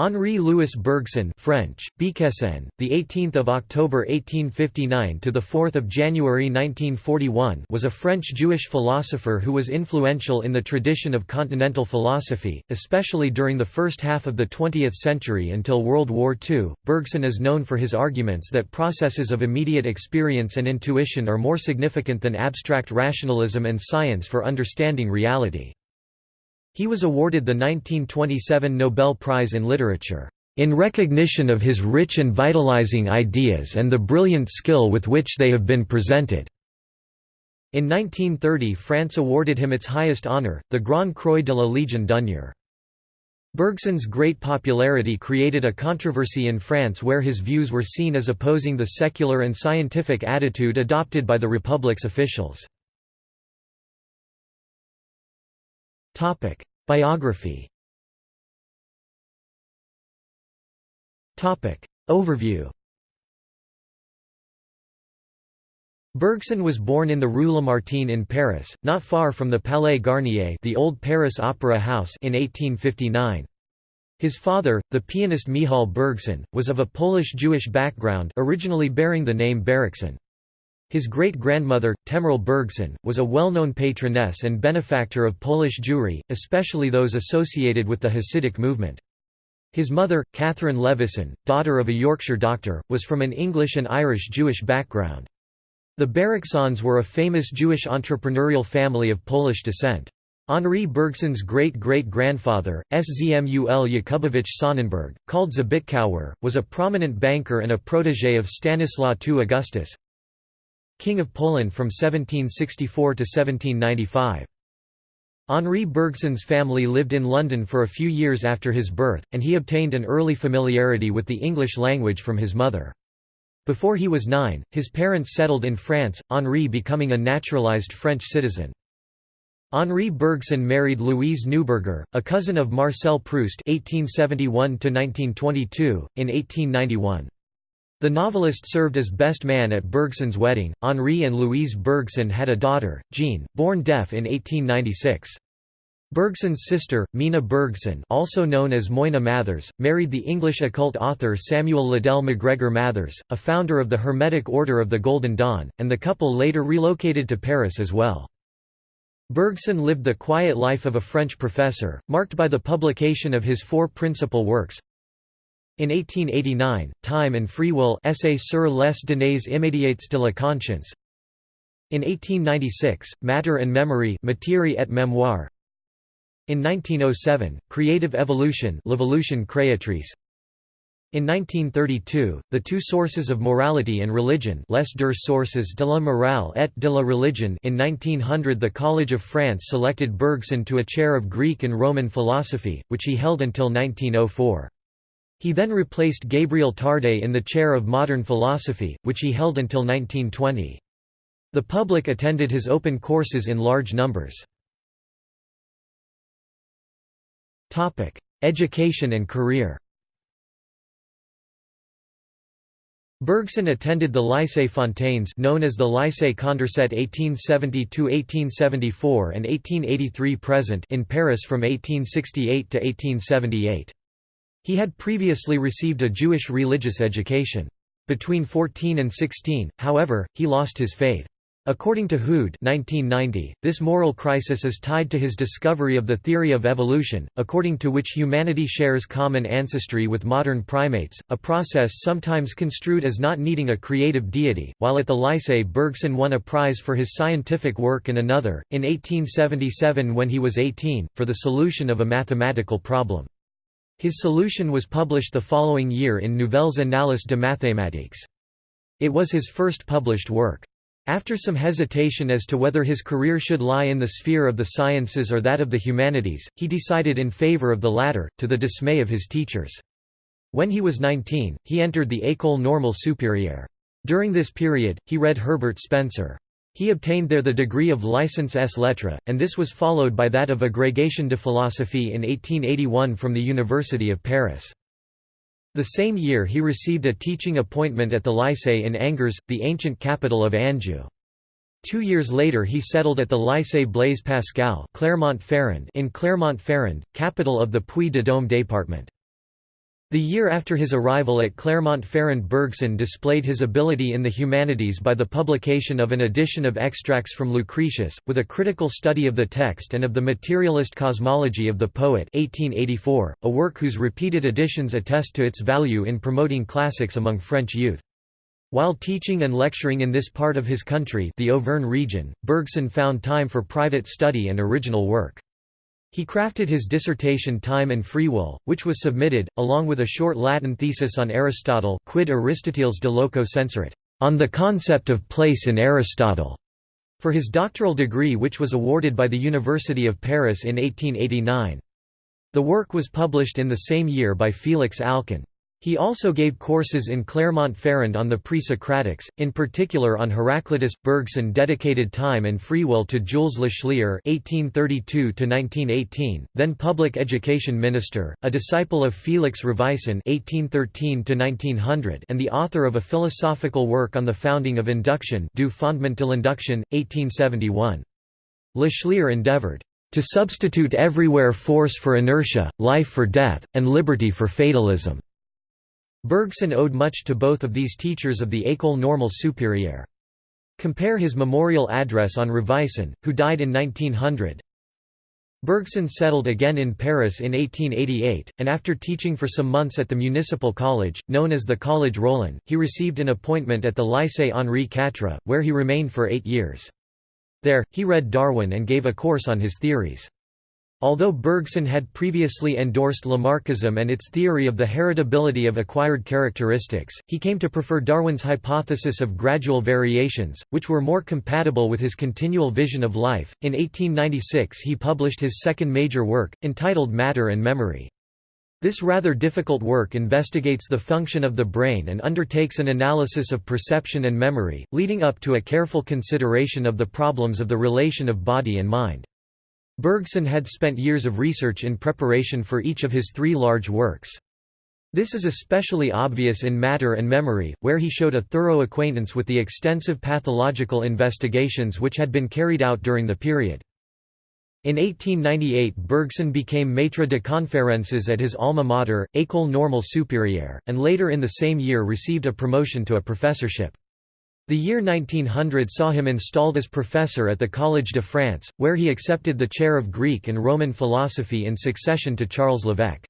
Henri Louis Bergson French, Bikesen, the 18th of October 1859 to the 4th of January 1941 was a French Jewish philosopher who was influential in the tradition of continental philosophy, especially during the first half of the 20th century until World War II. Bergson is known for his arguments that processes of immediate experience and intuition are more significant than abstract rationalism and science for understanding reality. He was awarded the 1927 Nobel Prize in Literature, "...in recognition of his rich and vitalizing ideas and the brilliant skill with which they have been presented." In 1930 France awarded him its highest honour, the Grand Croix de la Légion d'honneur. Bergson's great popularity created a controversy in France where his views were seen as opposing the secular and scientific attitude adopted by the Republic's officials. Topic: Biography. Topic: Overview. Bergson was born in the Rue Lamartine in Paris, not far from the Palais Garnier, the old Paris Opera House, in 1859. His father, the pianist Michal Bergson, was of a Polish-Jewish background, originally bearing the name Bereksohn. His great-grandmother, Temerl Bergson, was a well-known patroness and benefactor of Polish Jewry, especially those associated with the Hasidic movement. His mother, Catherine Levison, daughter of a Yorkshire doctor, was from an English and Irish Jewish background. The Bereksohns were a famous Jewish entrepreneurial family of Polish descent. Henri Bergson's great-great-grandfather, Szmul Jakubowicz Sonnenberg, called Zbytkower, was a prominent banker and a protégé of Stanislaw II Augustus, King of Poland from 1764 to 1795. Henri Bergson's family lived in London for a few years after his birth, and he obtained an early familiarity with the English language from his mother. Before he was nine, his parents settled in France, Henri becoming a naturalized French citizen. Henri Bergson married Louise Neuberger, a cousin of Marcel Proust (1871–1922) in 1891. The novelist served as best man at Bergson's wedding. Henri and Louise Bergson had a daughter, Jeanne, born deaf in 1896. Bergson's sister, Mina Bergson also known as Moina Mathers, married the English occult author Samuel Liddell MacGregor Mathers, a founder of the Hermetic Order of the Golden Dawn, and the couple later relocated to Paris as well. Bergson lived the quiet life of a French professor, marked by the publication of his four principal works, in 1889, Time and Free Will Essai sur les données immédiates de la conscience. In 1896, Matter and Memory Matière et Mémoire. In 1907, Creative Evolution L'Evolution créatrice. In 1932, The Two Sources of Morality and Religion Les deux sources de la morale et de la religion in 1900 the College of France selected Bergson to a chair of Greek and Roman philosophy, which he held until 1904. He then replaced Gabriel Tarde in the chair of modern philosophy, which he held until 1920. The public attended his open courses in large numbers. Education and career Bergson attended the Lycée Fontanes known as the Lycée Condorcet 1870–1874 and 1883–present in Paris from 1868 to 1878. He had previously received a Jewish religious education. Between 14 and 16, however, he lost his faith. According to Hood 1990, this moral crisis is tied to his discovery of the theory of evolution, according to which humanity shares common ancestry with modern primates, a process sometimes construed as not needing a creative deity. While at the Lycée, Bergson won a prize for his scientific work and another, in 1877 when he was 18, for the solution of a mathematical problem. His solution was published the following year in Nouvelles Annales de mathématiques. It was his first published work. After some hesitation as to whether his career should lie in the sphere of the sciences or that of the humanities, he decided in favor of the latter, to the dismay of his teachers. When he was 19, he entered the École Normale Supérieure. During this period, he read Herbert Spencer. He obtained there the degree of licence ès lettres, and this was followed by that of agrégation de philosophie in 1881 from the University of Paris. The same year he received a teaching appointment at the Lycée in Angers, the ancient capital of Anjou. Two years later he settled at the Lycée Blaise Pascal Clermont-Ferrand in Clermont-Ferrand, capital of the Puy-de-Dôme département. The year after his arrival at Clermont-Ferrand Bergson displayed his ability in the humanities by the publication of an edition of extracts from Lucretius, with a critical study of the text and of the materialist cosmology of the poet 1884, a work whose repeated editions attest to its value in promoting classics among French youth. While teaching and lecturing in this part of his country the Auvergne region, Bergson found time for private study and original work. He crafted his dissertation Time and Free Will, which was submitted, along with a short Latin thesis on Aristotle Quid Aristoteles de loco senserit, on the concept of place in Aristotle, for his doctoral degree which was awarded by the University of Paris in 1889. The work was published in the same year by Félix Alcan. He also gave courses in Clermont-Ferrand on the pre-Socratics, in particular on Heraclitus. Bergson dedicated time and free will to Jules Lachelier (1832–1918), then public education minister, a disciple of Félix Ravaisson (1813–1900), and the author of a philosophical work on the founding of induction, Du Fondement de l'Induction, 1871. Lachelier endeavored to substitute everywhere force for inertia, life for death, and liberty for fatalism. Bergson owed much to both of these teachers of the École Normale Supérieure. Compare his memorial address on Ravaisson, who died in 1900. Bergson settled again in Paris in 1888, and after teaching for some months at the municipal college, known as the Collège Rollin, he received an appointment at the Lycée Henri Quatre, where he remained for eight years. There, he read Darwin and gave a course on his theories. Although Bergson had previously endorsed Lamarckism and its theory of the heritability of acquired characteristics, he came to prefer Darwin's hypothesis of gradual variations, which were more compatible with his continual vision of life. In 1896 he published his second major work, entitled Matter and Memory. This rather difficult work investigates the function of the brain and undertakes an analysis of perception and memory, leading up to a careful consideration of the problems of the relation of body and mind. Bergson had spent years of research in preparation for each of his three large works. This is especially obvious in Matter and Memory, where he showed a thorough acquaintance with the extensive pathological investigations which had been carried out during the period. In 1898 Bergson became maître de conférences at his alma mater, École Normale Supérieure, and later in the same year received a promotion to a professorship. The year 1900 saw him installed as professor at the Collège de France, where he accepted the chair of Greek and Roman philosophy in succession to Charles Lévêque.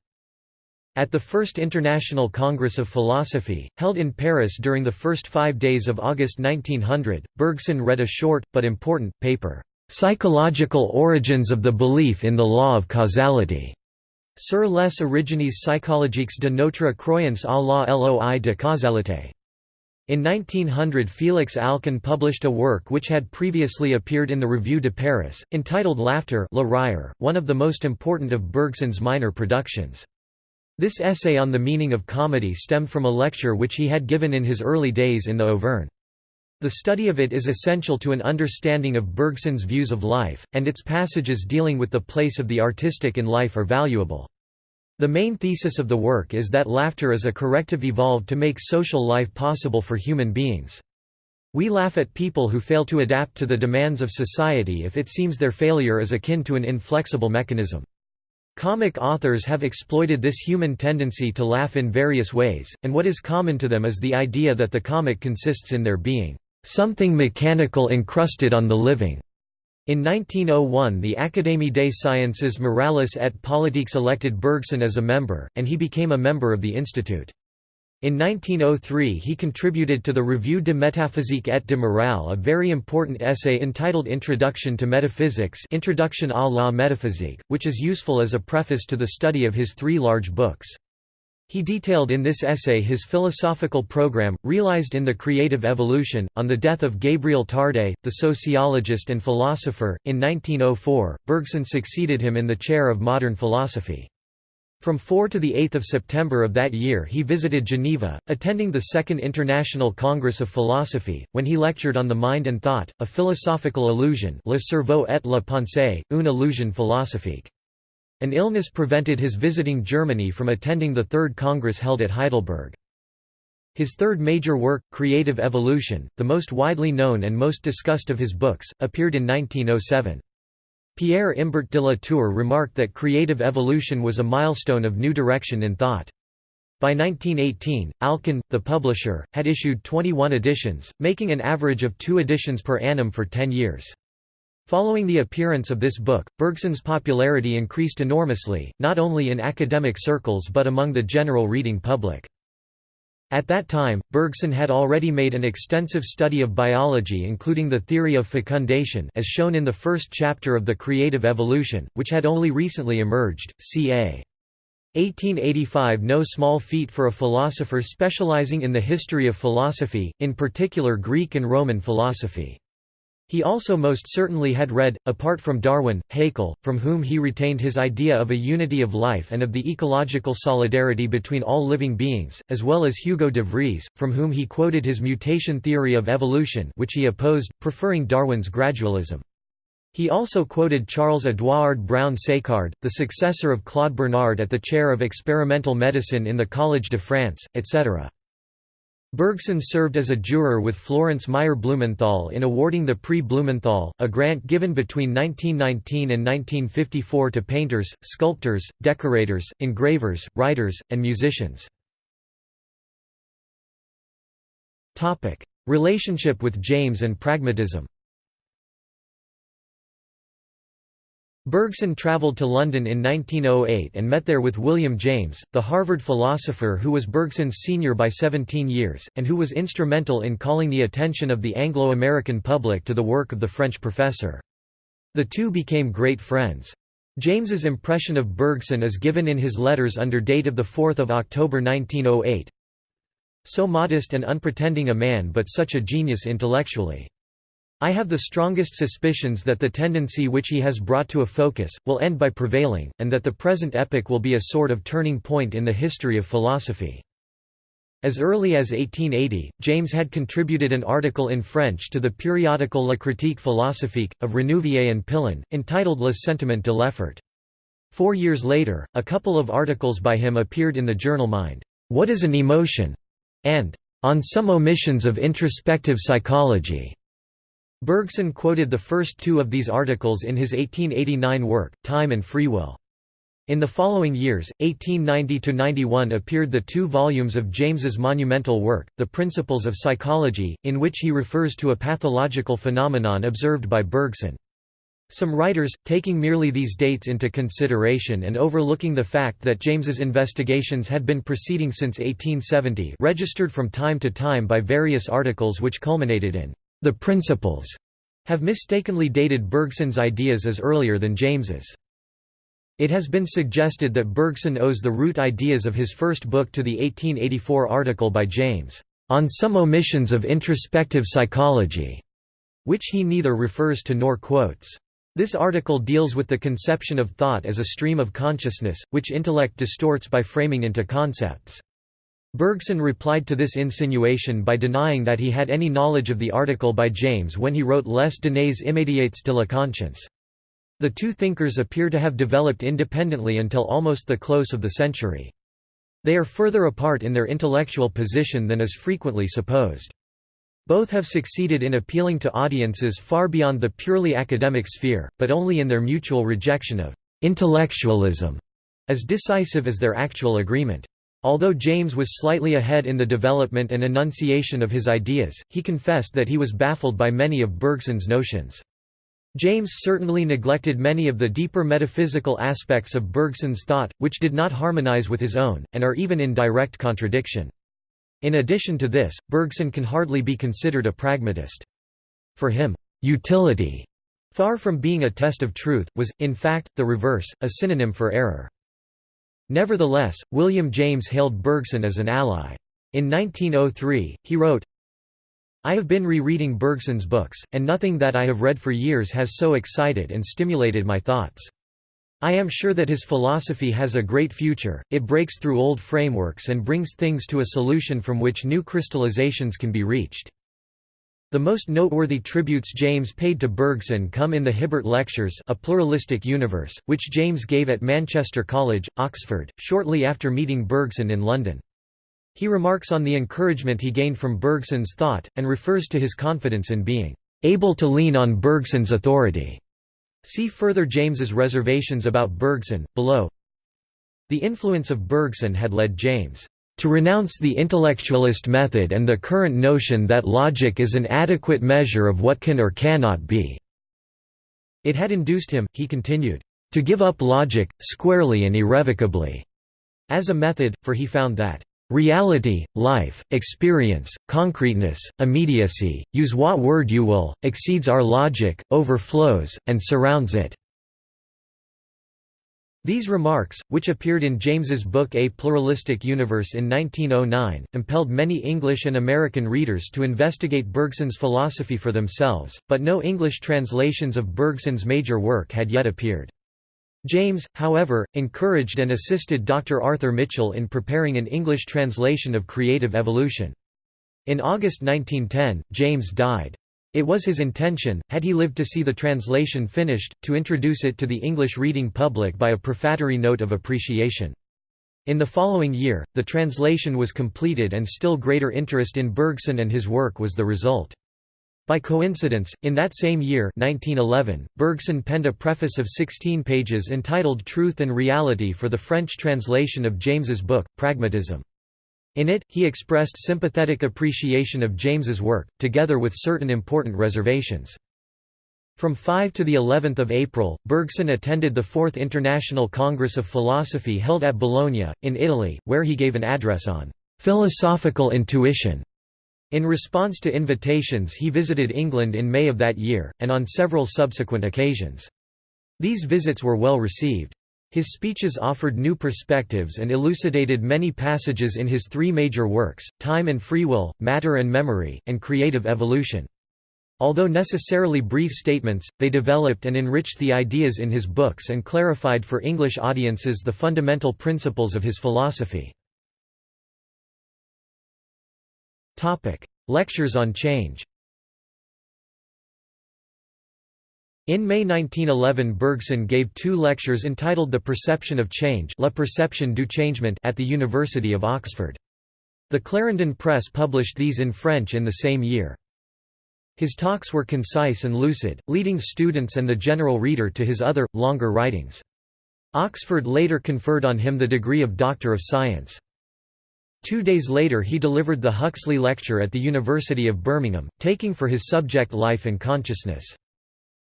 At the First International Congress of Philosophy, held in Paris during the first five days of August 1900, Bergson read a short, but important, paper, "'Psychological Origins of the Belief in the Law of Causality' sur les origines psychologiques de notre croyance à la loi de causalité. In 1900 Félix Alcan published a work which had previously appeared in the Revue de Paris, entitled Laughter Le Rire, one of the most important of Bergson's minor productions. This essay on the meaning of comedy stemmed from a lecture which he had given in his early days in the Auvergne. The study of it is essential to an understanding of Bergson's views of life, and its passages dealing with the place of the artistic in life are valuable. The main thesis of the work is that laughter is a corrective evolved to make social life possible for human beings. We laugh at people who fail to adapt to the demands of society if it seems their failure is akin to an inflexible mechanism. Comic authors have exploited this human tendency to laugh in various ways, and what is common to them is the idea that the comic consists in there being something mechanical encrusted on the living. In 1901 the Académie des Sciences Morales et Politiques elected Bergson as a member, and he became a member of the institute. In 1903 he contributed to the Revue de métaphysique et de morale a very important essay entitled Introduction to Metaphysics Introduction à la métaphysique, which is useful as a preface to the study of his three large books. He detailed in this essay his philosophical program, realized in The Creative Evolution. On the death of Gabriel Tarde, the sociologist and philosopher, in 1904, Bergson succeeded him in the chair of modern philosophy. From 4 to 8 September of that year he visited Geneva, attending the Second International Congress of Philosophy, when he lectured on the mind and thought, a philosophical illusion le cerveau et la pensée, une illusion philosophique. An illness prevented his visiting Germany from attending the Third Congress held at Heidelberg. His third major work, Creative Evolution, the most widely known and most discussed of his books, appeared in 1907. Pierre Imbart de la Tour remarked that creative evolution was a milestone of new direction in thought. By 1918, Alcan, the publisher, had issued 21 editions, making an average of two editions per annum for 10 years. Following the appearance of this book, Bergson's popularity increased enormously, not only in academic circles but among the general reading public. At that time, Bergson had already made an extensive study of biology including the theory of fecundation as shown in the first chapter of The Creative Evolution, which had only recently emerged, ca. 1885 no small feat for a philosopher specializing in the history of philosophy, in particular Greek and Roman philosophy. He also most certainly had read, apart from Darwin, Haeckel, from whom he retained his idea of a unity of life and of the ecological solidarity between all living beings, as well as Hugo de Vries, from whom he quoted his mutation theory of evolution which he opposed, preferring Darwin's gradualism. He also quoted Charles Edouard Brown Séquard, the successor of Claude Bernard at the chair of experimental medicine in the Collège de France, etc. Bergson served as a juror with Florence Meyer Blumenthal in awarding the Prix Blumenthal, a grant given between 1919 and 1954 to painters, sculptors, decorators, engravers, writers, and musicians. Relationship with James and pragmatism Bergson travelled to London in 1908 and met there with William James, the Harvard philosopher who was Bergson's senior by 17 years, and who was instrumental in calling the attention of the Anglo-American public to the work of the French professor. The two became great friends. James's impression of Bergson is given in his letters under date of 4 October 1908. So modest and unpretending a man but such a genius intellectually. I have the strongest suspicions that the tendency which he has brought to a focus, will end by prevailing, and that the present epoch will be a sort of turning point in the history of philosophy. As early as 1880, James had contributed an article in French to the periodical La Critique philosophique, of Renouvier and Pillon, entitled Le Sentiment de l'Effort. Four years later, a couple of articles by him appeared in the journal Mind, What is an Emotion? and On Some Omissions of Introspective Psychology. Bergson quoted the first two of these articles in his 1889 work, Time and Free Will. In the following years, 1890–91 appeared the two volumes of James's monumental work, The Principles of Psychology, in which he refers to a pathological phenomenon observed by Bergson. Some writers, taking merely these dates into consideration and overlooking the fact that James's investigations had been proceeding since 1870 registered from time to time by various articles which culminated in the principles have mistakenly dated Bergson's ideas as earlier than James's. It has been suggested that Bergson owes the root ideas of his first book to the 1884 article by James, "...on some omissions of introspective psychology", which he neither refers to nor quotes. This article deals with the conception of thought as a stream of consciousness, which intellect distorts by framing into concepts. Bergson replied to this insinuation by denying that he had any knowledge of the article by James when he wrote Les données immédiates de la conscience. The two thinkers appear to have developed independently until almost the close of the century. They are further apart in their intellectual position than is frequently supposed. Both have succeeded in appealing to audiences far beyond the purely academic sphere, but only in their mutual rejection of «intellectualism» as decisive as their actual agreement. Although James was slightly ahead in the development and enunciation of his ideas, he confessed that he was baffled by many of Bergson's notions. James certainly neglected many of the deeper metaphysical aspects of Bergson's thought, which did not harmonize with his own, and are even in direct contradiction. In addition to this, Bergson can hardly be considered a pragmatist. For him, utility, far from being a test of truth, was, in fact, the reverse, a synonym for error. Nevertheless, William James hailed Bergson as an ally. In 1903, he wrote, I have been re-reading Bergson's books, and nothing that I have read for years has so excited and stimulated my thoughts. I am sure that his philosophy has a great future, it breaks through old frameworks and brings things to a solution from which new crystallizations can be reached. The most noteworthy tributes James paid to Bergson come in the Hibbert Lectures A Pluralistic Universe, which James gave at Manchester College, Oxford, shortly after meeting Bergson in London. He remarks on the encouragement he gained from Bergson's thought, and refers to his confidence in being able to lean on Bergson's authority. See further James's reservations about Bergson, below. The influence of Bergson had led James to renounce the intellectualist method and the current notion that logic is an adequate measure of what can or cannot be." It had induced him, he continued, "...to give up logic, squarely and irrevocably." as a method, for he found that Reality, life, experience, concreteness, immediacy, use what word you will, exceeds our logic, overflows, and surrounds it." These remarks, which appeared in James's book A Pluralistic Universe in 1909, impelled many English and American readers to investigate Bergson's philosophy for themselves, but no English translations of Bergson's major work had yet appeared. James, however, encouraged and assisted Dr. Arthur Mitchell in preparing an English translation of Creative Evolution. In August 1910, James died. It was his intention, had he lived to see the translation finished, to introduce it to the English reading public by a prefatory note of appreciation. In the following year, the translation was completed and still greater interest in Bergson and his work was the result. By coincidence, in that same year 1911, Bergson penned a preface of 16 pages entitled Truth and Reality for the French translation of James's book, Pragmatism. In it, he expressed sympathetic appreciation of James's work, together with certain important reservations. From 5 to the 11th of April, Bergson attended the Fourth International Congress of Philosophy held at Bologna, in Italy, where he gave an address on philosophical intuition in response to invitations he visited England in May of that year, and on several subsequent occasions. These visits were well received. His speeches offered new perspectives and elucidated many passages in his three major works, Time and Free Will, Matter and Memory, and Creative Evolution. Although necessarily brief statements, they developed and enriched the ideas in his books and clarified for English audiences the fundamental principles of his philosophy. Lectures on change In May 1911 Bergson gave two lectures entitled The Perception of Change La Perception du Changement at the University of Oxford. The Clarendon Press published these in French in the same year. His talks were concise and lucid, leading students and the general reader to his other, longer writings. Oxford later conferred on him the degree of Doctor of Science. Two days later he delivered the Huxley Lecture at the University of Birmingham, taking for his subject life and consciousness.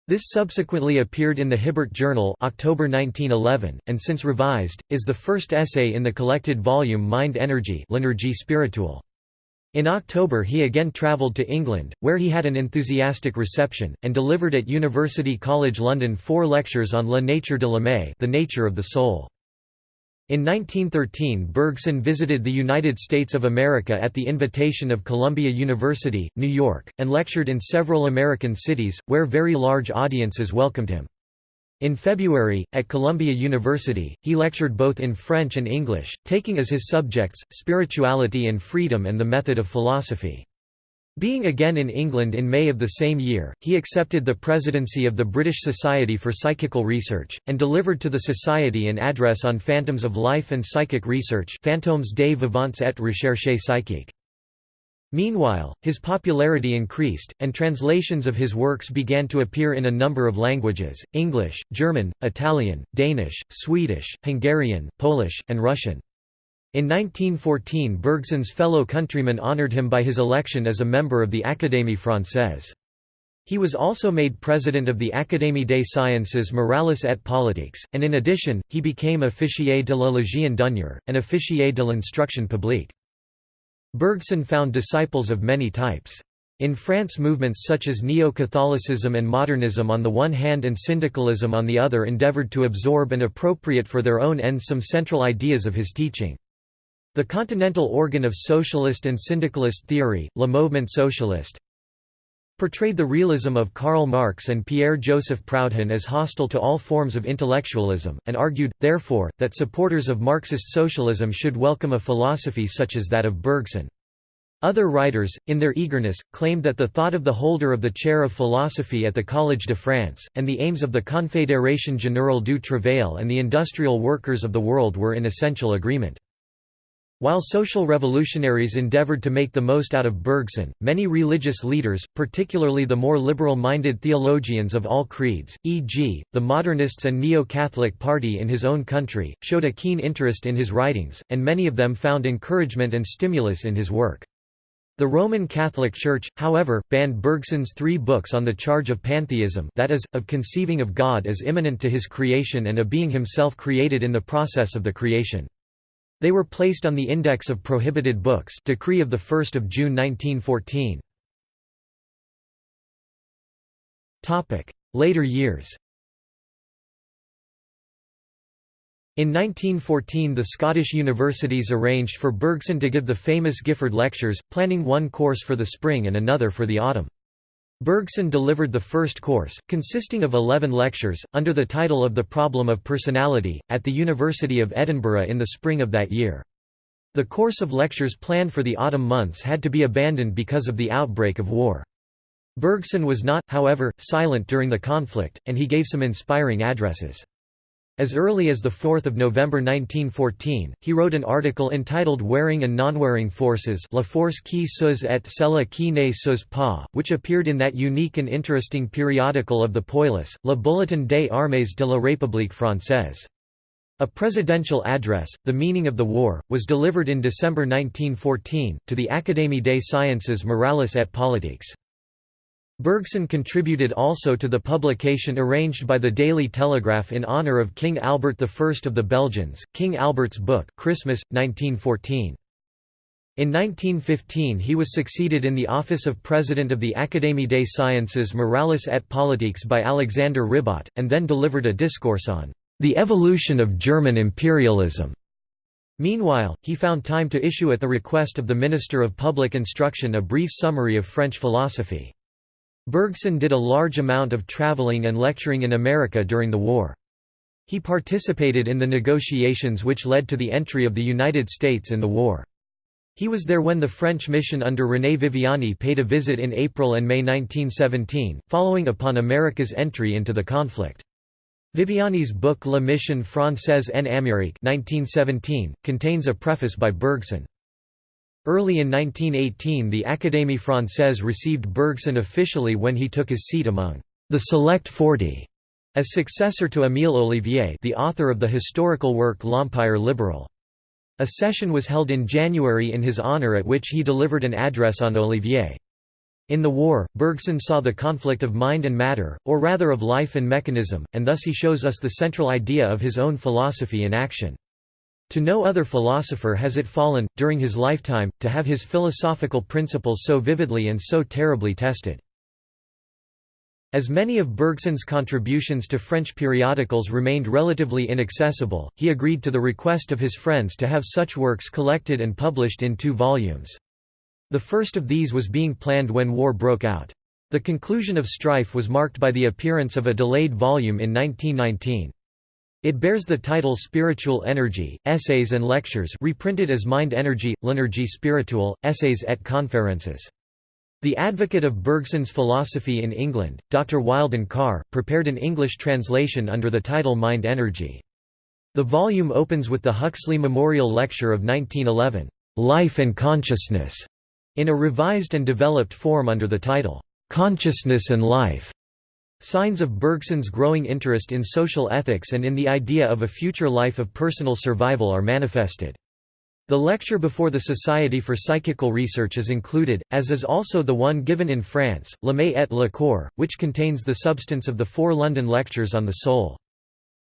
This subsequently appeared in the Hibbert Journal October 1911, and since revised, is the first essay in the collected volume Mind Energy. In October he again travelled to England, where he had an enthusiastic reception, and delivered at University College London four lectures on La nature de l'âme the nature of the soul. In 1913 Bergson visited the United States of America at the invitation of Columbia University, New York, and lectured in several American cities, where very large audiences welcomed him. In February, at Columbia University, he lectured both in French and English, taking as his subjects, spirituality and freedom and the method of philosophy. Being again in England in May of the same year, he accepted the presidency of the British Society for Psychical Research, and delivered to the Society an address on phantoms of life and psychic research Fantômes des vivants et recherches psychiques. Meanwhile, his popularity increased, and translations of his works began to appear in a number of languages, English, German, Italian, Danish, Swedish, Hungarian, Polish, and Russian. In 1914 Bergson's fellow countrymen honoured him by his election as a member of the Académie française. He was also made president of the Académie des sciences morales et politiques, and in addition, he became officier de la Légion d'honneur, and officier de l'instruction publique. Bergson found disciples of many types. In France movements such as Neo-Catholicism and Modernism on the one hand and syndicalism on the other endeavored to absorb and appropriate for their own ends some central ideas of his teaching. The continental organ of socialist and syndicalist theory, Le Mouvement Socialiste, portrayed the realism of Karl Marx and Pierre-Joseph Proudhon as hostile to all forms of intellectualism, and argued, therefore, that supporters of Marxist socialism should welcome a philosophy such as that of Bergson. Other writers, in their eagerness, claimed that the thought of the holder of the chair of philosophy at the Collège de France, and the aims of the Confédération Générale du Travail and the industrial workers of the world were in essential agreement. While social revolutionaries endeavored to make the most out of Bergson, many religious leaders, particularly the more liberal-minded theologians of all creeds, e.g., the modernists and Neo-Catholic Party in his own country, showed a keen interest in his writings, and many of them found encouragement and stimulus in his work. The Roman Catholic Church, however, banned Bergson's three books on the charge of pantheism that is, of conceiving of God as immanent to his creation and a being himself created in the process of the creation. They were placed on the Index of Prohibited Books decree of 1 June 1914. Later years In 1914 the Scottish universities arranged for Bergson to give the famous Gifford Lectures, planning one course for the spring and another for the autumn. Bergson delivered the first course, consisting of eleven lectures, under the title of The Problem of Personality, at the University of Edinburgh in the spring of that year. The course of lectures planned for the autumn months had to be abandoned because of the outbreak of war. Bergson was not, however, silent during the conflict, and he gave some inspiring addresses. As early as 4 November 1914, he wrote an article entitled Wearing and Non-Wearing Forces La force qui s'use et celle qui ne s'use pas, which appeared in that unique and interesting periodical of the poilus, Le Bulletin des armées de la République française. A presidential address, The Meaning of the War, was delivered in December 1914, to the Académie des sciences morales et politiques. Bergson contributed also to the publication arranged by the Daily Telegraph in honor of King Albert I of the Belgians, King Albert's Book Christmas, 1914. In 1915 he was succeeded in the office of President of the Académie des Sciences Morales et Politiques by Alexandre Ribot, and then delivered a discourse on "...the evolution of German imperialism." Meanwhile, he found time to issue at the request of the Minister of Public Instruction a brief summary of French philosophy. Bergson did a large amount of traveling and lecturing in America during the war. He participated in the negotiations which led to the entry of the United States in the war. He was there when the French mission under René Viviani paid a visit in April and May 1917, following upon America's entry into the conflict. Viviani's book La Mission Française en Amérique 1917, contains a preface by Bergson. Early in 1918 the Académie Française received Bergson officially when he took his seat among the Select Forty, as successor to Émile Ollivier the author of the historical work L'Empire libéral. A session was held in January in his honor at which he delivered an address on Ollivier. In the war, Bergson saw the conflict of mind and matter, or rather of life and mechanism, and thus he shows us the central idea of his own philosophy in action. To no other philosopher has it fallen, during his lifetime, to have his philosophical principles so vividly and so terribly tested. As many of Bergson's contributions to French periodicals remained relatively inaccessible, he agreed to the request of his friends to have such works collected and published in two volumes. The first of these was being planned when war broke out. The conclusion of strife was marked by the appearance of a delayed volume in 1919. It bears the title Spiritual Energy, Essays and Lectures reprinted as Mind Energy, L'Énergie Spirituelle, Essais et Conférences. The advocate of Bergson's philosophy in England, Dr. Wildon Carr, prepared an English translation under the title Mind Energy. The volume opens with the Huxley Memorial Lecture of 1911, "'Life and Consciousness' in a revised and developed form under the title, "'Consciousness and Life' Signs of Bergson's growing interest in social ethics and in the idea of a future life of personal survival are manifested. The lecture before the Society for Psychical Research is included, as is also the one given in France, L'Âme et le Corps, which contains the substance of the four London lectures on the soul.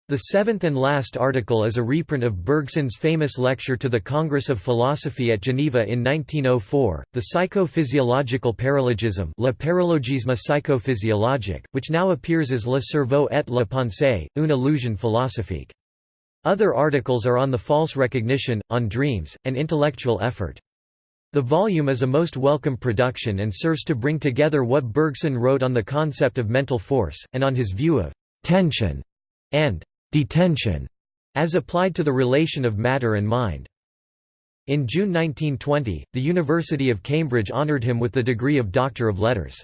The seventh and last article is a reprint of Bergson's famous lecture to the Congress of Philosophy at Geneva in 1904, The Psychophysiological Paralogism Le Paralogisme psychophysiologique, which now appears as Le cerveau et la pensée, une illusion philosophique. Other articles are on the false recognition, on dreams, and intellectual effort. The volume is a most welcome production and serves to bring together what Bergson wrote on the concept of mental force, and on his view of tension and detention, as applied to the relation of matter and mind. In June 1920, the University of Cambridge honoured him with the degree of Doctor of Letters.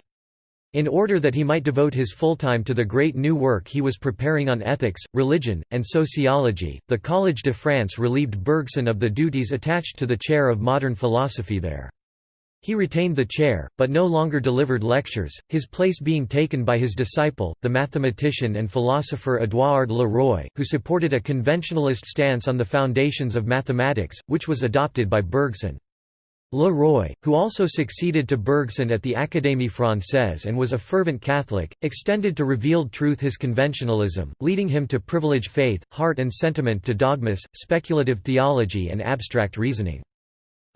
In order that he might devote his full time to the great new work he was preparing on ethics, religion, and sociology, the Collège de France relieved Bergson of the duties attached to the chair of modern philosophy there. He retained the chair, but no longer delivered lectures, his place being taken by his disciple, the mathematician and philosopher Édouard Leroy, who supported a conventionalist stance on the foundations of mathematics, which was adopted by Bergson. Leroy, who also succeeded to Bergson at the Académie Française and was a fervent Catholic, extended to revealed truth his conventionalism, leading him to privilege faith, heart and sentiment to dogmas, speculative theology and abstract reasoning.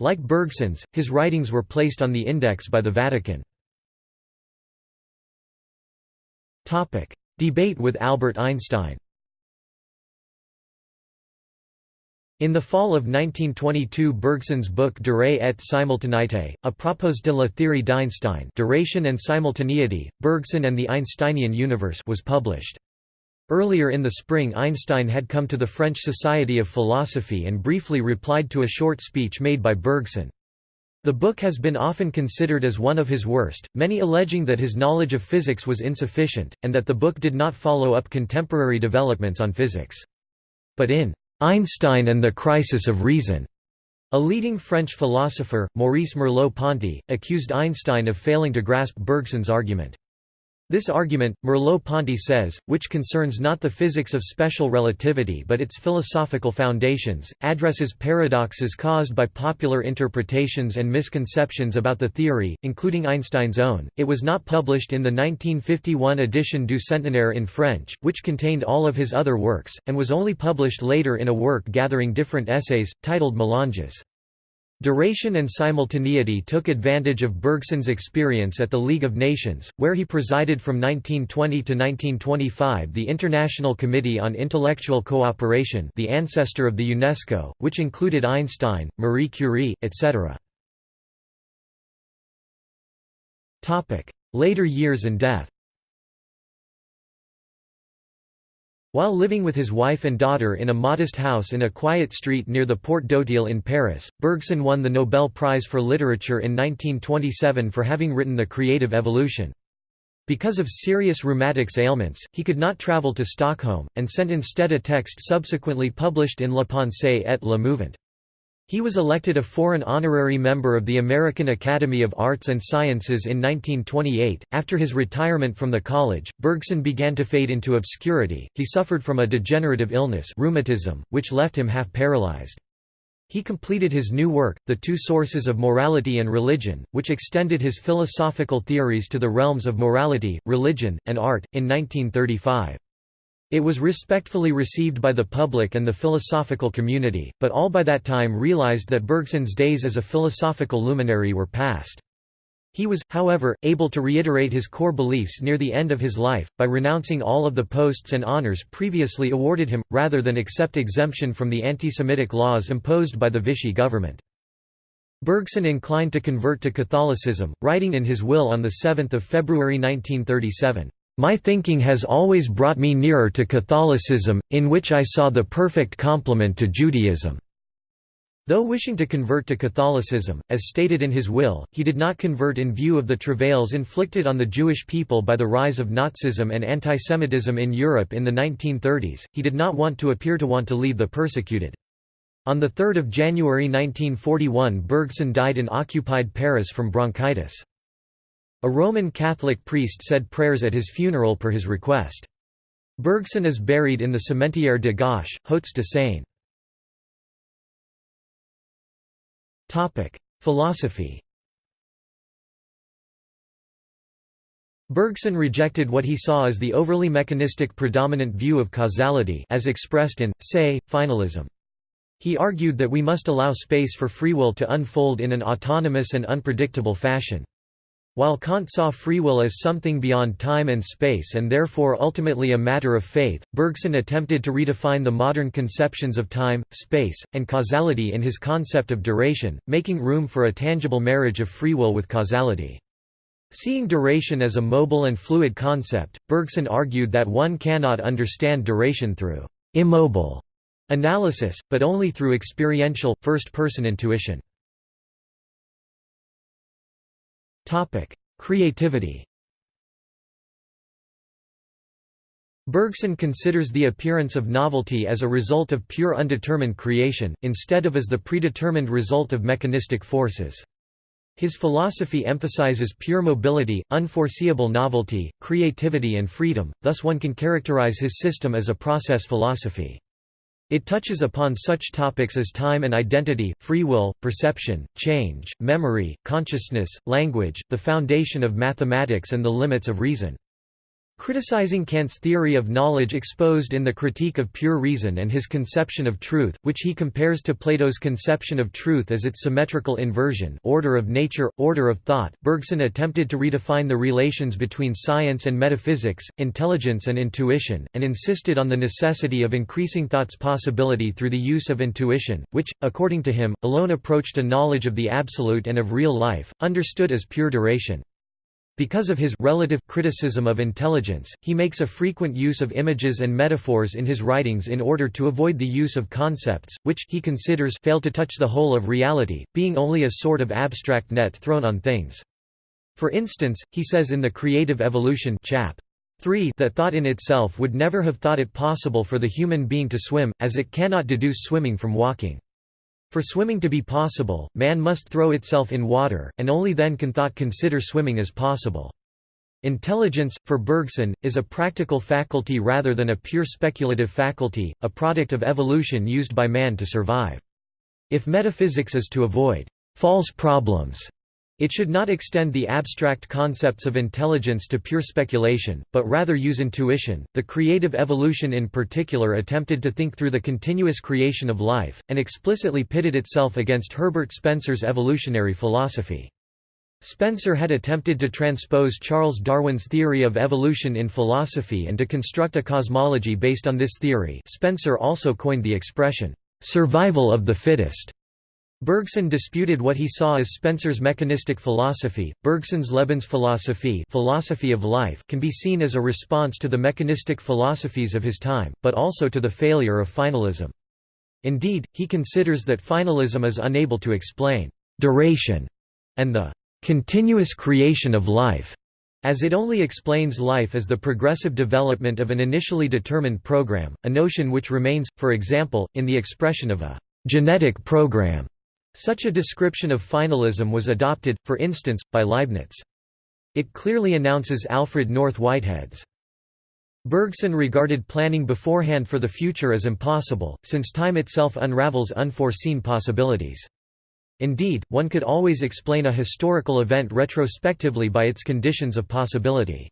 Like Bergson's, his writings were placed on the index by the Vatican. Debate with Albert Einstein In the fall of 1922 Bergson's book Durée et simultanéité, à propos de la théorie d'Einstein Duration and Simultaneity, Bergson and the Einsteinian Universe was published. Earlier in the spring Einstein had come to the French Society of Philosophy and briefly replied to a short speech made by Bergson. The book has been often considered as one of his worst, many alleging that his knowledge of physics was insufficient, and that the book did not follow up contemporary developments on physics. But in Einstein and the Crisis of Reason, a leading French philosopher, Maurice Merleau-Ponty, accused Einstein of failing to grasp Bergson's argument. This argument, Merleau-Ponty says, which concerns not the physics of special relativity but its philosophical foundations, addresses paradoxes caused by popular interpretations and misconceptions about the theory, including Einstein's own. It was not published in the 1951 edition du Centenaire in French, which contained all of his other works, and was only published later in a work gathering different essays, titled Mélanges. Duration and simultaneity took advantage of Bergson's experience at the League of Nations, where he presided from 1920 to 1925 the International Committee on Intellectual Cooperation the ancestor of the UNESCO, which included Einstein, Marie Curie, etc. Later years and death While living with his wife and daughter in a modest house in a quiet street near the Porte d'Auteuil in Paris, Bergson won the Nobel Prize for Literature in 1927 for having written The Creative Evolution. Because of serious rheumatics ailments, he could not travel to Stockholm, and sent instead a text subsequently published in La Pensée et le Mouvement. He was elected a foreign honorary member of the American Academy of Arts and Sciences in 1928. After his retirement from the college, Bergson began to fade into obscurity. He suffered from a degenerative illness, rheumatism, which left him half paralyzed. He completed his new work, The Two Sources of Morality and Religion, which extended his philosophical theories to the realms of morality, religion, and art, in 1935. It was respectfully received by the public and the philosophical community, but all by that time realized that Bergson's days as a philosophical luminary were past. He was, however, able to reiterate his core beliefs near the end of his life, by renouncing all of the posts and honors previously awarded him, rather than accept exemption from the anti-Semitic laws imposed by the Vichy government. Bergson inclined to convert to Catholicism, writing in his will on 7 February 1937, my thinking has always brought me nearer to Catholicism, in which I saw the perfect complement to Judaism." Though wishing to convert to Catholicism, as stated in his will, he did not convert in view of the travails inflicted on the Jewish people by the rise of Nazism and antisemitism in Europe in the 1930s, he did not want to appear to want to leave the persecuted. On 3 January 1941 Bergson died in occupied Paris from bronchitis. A Roman Catholic priest said prayers at his funeral per his request. Bergson is buried in the Cimetière de Garches, Hauts-de-Seine. Philosophy Bergson rejected what he saw as the overly mechanistic predominant view of causality as expressed in, say, finalism. He argued that we must allow space for free will to unfold in an autonomous and unpredictable fashion. While Kant saw free will as something beyond time and space and therefore ultimately a matter of faith, Bergson attempted to redefine the modern conceptions of time, space, and causality in his concept of duration, making room for a tangible marriage of free will with causality. Seeing duration as a mobile and fluid concept, Bergson argued that one cannot understand duration through immobile analysis, but only through experiential, first-person intuition. Topic: Creativity. Bergson considers the appearance of novelty as a result of pure undetermined creation, instead of as the predetermined result of mechanistic forces. His philosophy emphasizes pure mobility, unforeseeable novelty, creativity and freedom, thus one can characterize his system as a process philosophy. It touches upon such topics as time and identity, free will, perception, change, memory, consciousness, language, the foundation of mathematics and the limits of reason. Criticizing Kant's theory of knowledge exposed in the Critique of Pure Reason and his conception of truth, which he compares to Plato's conception of truth as its symmetrical inversion order of nature, order of thought, Bergson attempted to redefine the relations between science and metaphysics, intelligence and intuition, and insisted on the necessity of increasing thought's possibility through the use of intuition, which, according to him, alone approached a knowledge of the absolute and of real life, understood as pure duration. Because of his relative criticism of intelligence, he makes a frequent use of images and metaphors in his writings in order to avoid the use of concepts, which he considers fail to touch the whole of reality, being only a sort of abstract net thrown on things. For instance, he says in The Creative Evolution chap. 3 that thought in itself would never have thought it possible for the human being to swim, as it cannot deduce swimming from walking. For swimming to be possible, man must throw itself in water, and only then can thought consider swimming as possible. Intelligence, for Bergson, is a practical faculty rather than a pure speculative faculty, a product of evolution used by man to survive. If metaphysics is to avoid false problems, it should not extend the abstract concepts of intelligence to pure speculation, but rather use intuition. The creative evolution in particular attempted to think through the continuous creation of life, and explicitly pitted itself against Herbert Spencer's evolutionary philosophy. Spencer had attempted to transpose Charles Darwin's theory of evolution in philosophy and to construct a cosmology based on this theory Spencer also coined the expression, "...survival of the fittest." Bergson disputed what he saw as Spencer's mechanistic philosophy. Bergson's Lebensphilosophie philosophy of life can be seen as a response to the mechanistic philosophies of his time, but also to the failure of finalism. Indeed, he considers that finalism is unable to explain duration and the continuous creation of life, as it only explains life as the progressive development of an initially determined program, a notion which remains, for example, in the expression of a genetic program. Such a description of finalism was adopted, for instance, by Leibniz. It clearly announces Alfred North Whitehead's. Bergson regarded planning beforehand for the future as impossible, since time itself unravels unforeseen possibilities. Indeed, one could always explain a historical event retrospectively by its conditions of possibility.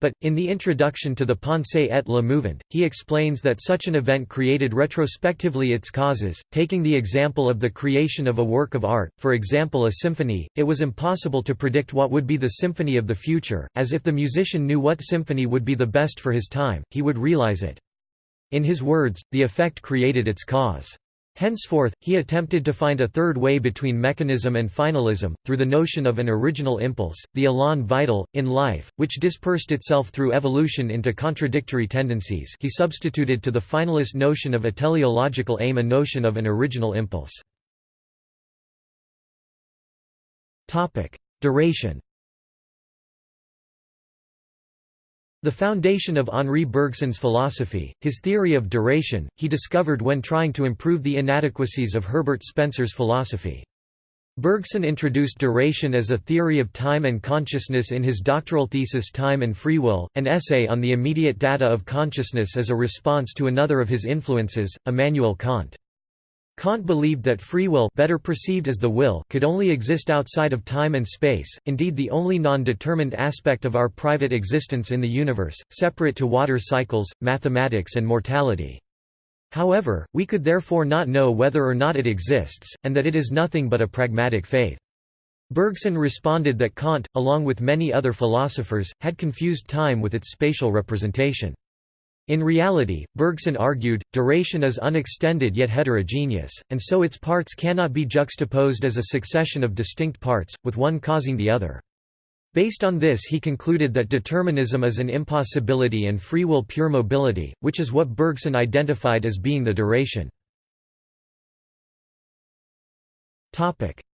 But, in the introduction to the Pensée et le Mouvement, he explains that such an event created retrospectively its causes. Taking the example of the creation of a work of art, for example a symphony, it was impossible to predict what would be the symphony of the future, as if the musician knew what symphony would be the best for his time, he would realize it. In his words, the effect created its cause. Henceforth, he attempted to find a third way between mechanism and finalism, through the notion of an original impulse, the élan vital, in life, which dispersed itself through evolution into contradictory tendencies he substituted to the finalist notion of a teleological aim a notion of an original impulse. Duration The foundation of Henri Bergson's philosophy, his theory of duration, he discovered when trying to improve the inadequacies of Herbert Spencer's philosophy. Bergson introduced duration as a theory of time and consciousness in his doctoral thesis Time and Free Will, an essay on the immediate data of consciousness as a response to another of his influences, Immanuel Kant. Kant believed that free will better perceived as the will could only exist outside of time and space, indeed the only non-determined aspect of our private existence in the universe, separate to water cycles, mathematics and mortality. However, we could therefore not know whether or not it exists, and that it is nothing but a pragmatic faith. Bergson responded that Kant, along with many other philosophers, had confused time with its spatial representation. In reality, Bergson argued, duration is unextended yet heterogeneous, and so its parts cannot be juxtaposed as a succession of distinct parts, with one causing the other. Based on this he concluded that determinism is an impossibility and free will pure mobility, which is what Bergson identified as being the duration.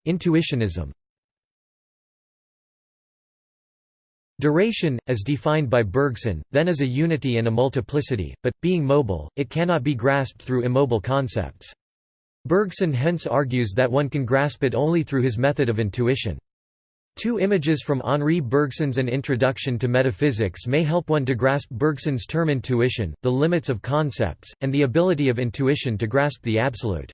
Intuitionism Duration, as defined by Bergson, then is a unity and a multiplicity, but, being mobile, it cannot be grasped through immobile concepts. Bergson hence argues that one can grasp it only through his method of intuition. Two images from Henri Bergson's An Introduction to Metaphysics may help one to grasp Bergson's term intuition, the limits of concepts, and the ability of intuition to grasp the absolute.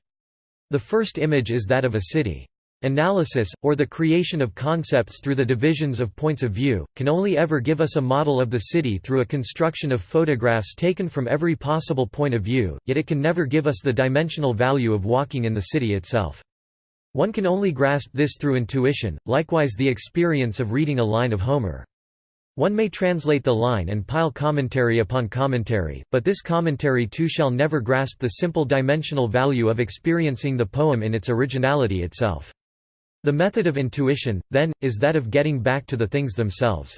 The first image is that of a city. Analysis, or the creation of concepts through the divisions of points of view, can only ever give us a model of the city through a construction of photographs taken from every possible point of view, yet it can never give us the dimensional value of walking in the city itself. One can only grasp this through intuition, likewise the experience of reading a line of Homer. One may translate the line and pile commentary upon commentary, but this commentary too shall never grasp the simple dimensional value of experiencing the poem in its originality itself. The method of intuition, then, is that of getting back to the things themselves.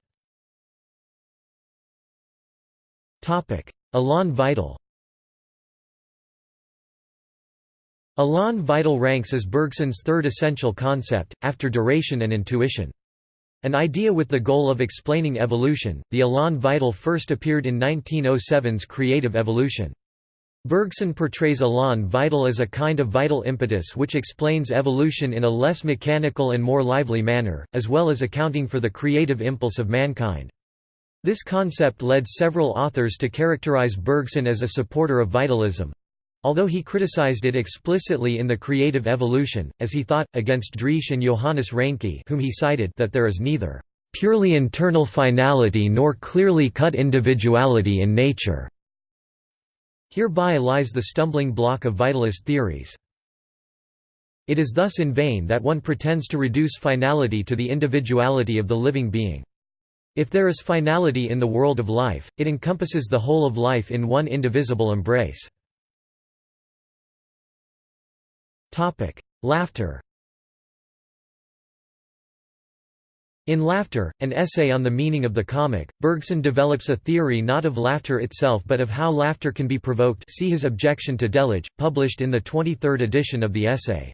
Elan vital Elan vital ranks as Bergson's third essential concept, after duration and intuition. An idea with the goal of explaining evolution, the elan vital first appeared in 1907's Creative Evolution. Bergson portrays elan vital as a kind of vital impetus which explains evolution in a less mechanical and more lively manner, as well as accounting for the creative impulse of mankind. This concept led several authors to characterize Bergson as a supporter of vitalism, Although he criticized it explicitly in The Creative Evolution, as he thought, against Driesch and Johannes Reinke whom he cited that there is neither "...purely internal finality nor clearly cut individuality in nature." Hereby lies the stumbling block of vitalist theories. It is thus in vain that one pretends to reduce finality to the individuality of the living being. If there is finality in the world of life, it encompasses the whole of life in one indivisible embrace. Laughter In Laughter, an essay on the meaning of the comic, Bergson develops a theory not of laughter itself but of how laughter can be provoked see his objection to Delitzsch, published in the 23rd edition of the essay.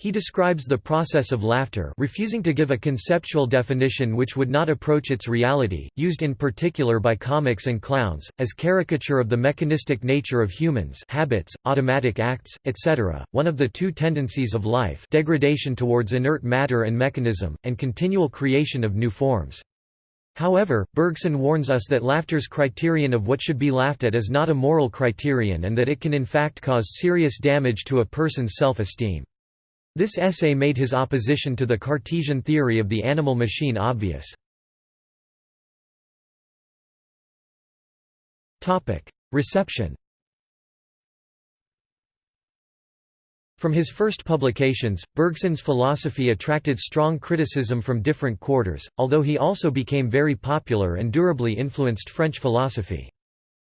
He describes the process of laughter refusing to give a conceptual definition which would not approach its reality, used in particular by comics and clowns, as caricature of the mechanistic nature of humans habits, automatic acts, etc., one of the two tendencies of life degradation towards inert matter and mechanism, and continual creation of new forms. However, Bergson warns us that laughter's criterion of what should be laughed at is not a moral criterion and that it can in fact cause serious damage to a person's self-esteem. This essay made his opposition to the Cartesian theory of the animal machine obvious. Reception From his first publications, Bergson's philosophy attracted strong criticism from different quarters, although he also became very popular and durably influenced French philosophy.